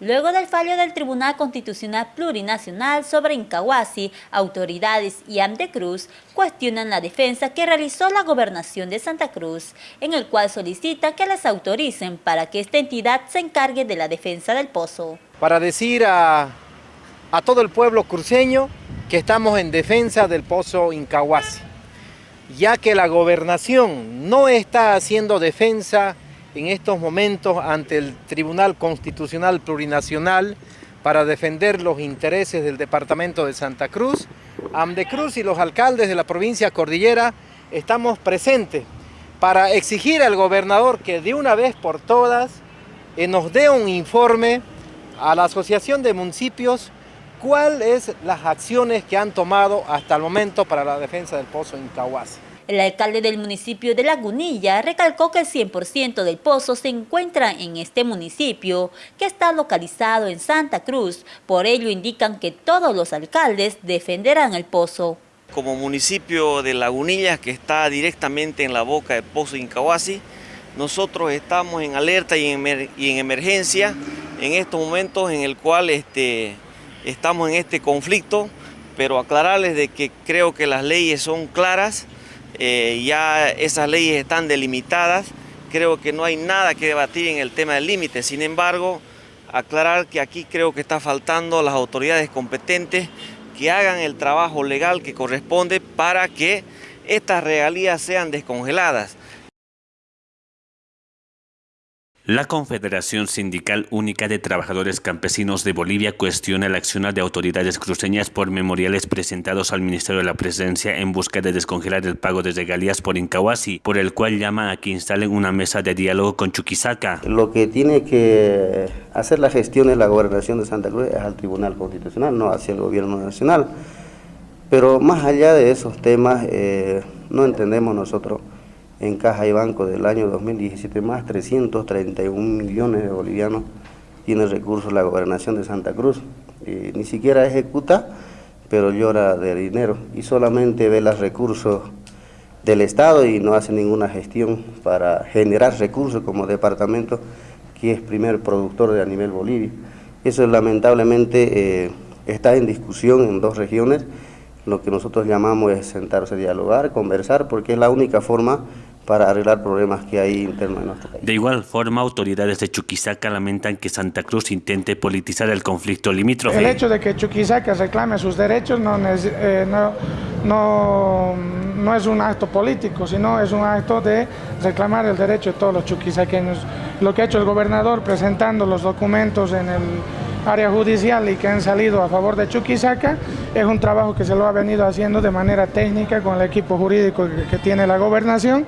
Luego del fallo del Tribunal Constitucional Plurinacional sobre Incahuasi, autoridades y Cruz cuestionan la defensa que realizó la Gobernación de Santa Cruz, en el cual solicita que las autoricen para que esta entidad se encargue de la defensa del pozo. Para decir a, a todo el pueblo cruceño que estamos en defensa del pozo Incahuasi, ya que la Gobernación no está haciendo defensa en estos momentos ante el Tribunal Constitucional Plurinacional para defender los intereses del Departamento de Santa Cruz. Amdecruz y los alcaldes de la provincia Cordillera estamos presentes para exigir al gobernador que de una vez por todas eh, nos dé un informe a la Asociación de Municipios cuáles son las acciones que han tomado hasta el momento para la defensa del pozo Incahuasi. El alcalde del municipio de Lagunilla recalcó que el 100% del pozo se encuentra en este municipio, que está localizado en Santa Cruz. Por ello indican que todos los alcaldes defenderán el pozo. Como municipio de Lagunilla, que está directamente en la boca del pozo Incahuasi, nosotros estamos en alerta y en, emergencia en estos momentos en el cual este, estamos en este conflicto, pero aclararles de que creo que las leyes son claras, eh, ya esas leyes están delimitadas, creo que no hay nada que debatir en el tema del límite, sin embargo, aclarar que aquí creo que está faltando las autoridades competentes que hagan el trabajo legal que corresponde para que estas regalías sean descongeladas. La Confederación Sindical Única de Trabajadores Campesinos de Bolivia cuestiona el accionar de autoridades cruceñas por memoriales presentados al Ministerio de la Presidencia en busca de descongelar el pago de regalías por Incahuasi, por el cual llama a que instalen una mesa de diálogo con Chuquisaca. Lo que tiene que hacer la gestión de la Gobernación de Santa Cruz es al Tribunal Constitucional, no hacia el Gobierno Nacional. Pero más allá de esos temas, eh, no entendemos nosotros en caja y banco del año 2017, más 331 millones de bolivianos tiene recursos la gobernación de Santa Cruz. ni siquiera ejecuta, pero llora de dinero y solamente ve los recursos del Estado y no hace ninguna gestión para generar recursos como departamento que es primer productor de a nivel Bolivia. Eso lamentablemente eh, está en discusión en dos regiones, lo que nosotros llamamos es sentarse a dialogar, conversar, porque es la única forma para arreglar problemas que hay internos en nuestro país. De igual forma, autoridades de Chuquisaca lamentan que Santa Cruz intente politizar el conflicto limítrofe. El hecho de que Chuquisaca reclame sus derechos no, eh, no, no, no, es un acto político, sino es un acto de reclamar el derecho de todos los chuquisaqueños. Lo que ha hecho el gobernador presentando los documentos en el área judicial y que han salido a favor de Chuquisaca, es un trabajo que se lo ha venido haciendo de manera técnica con el equipo jurídico que tiene la gobernación.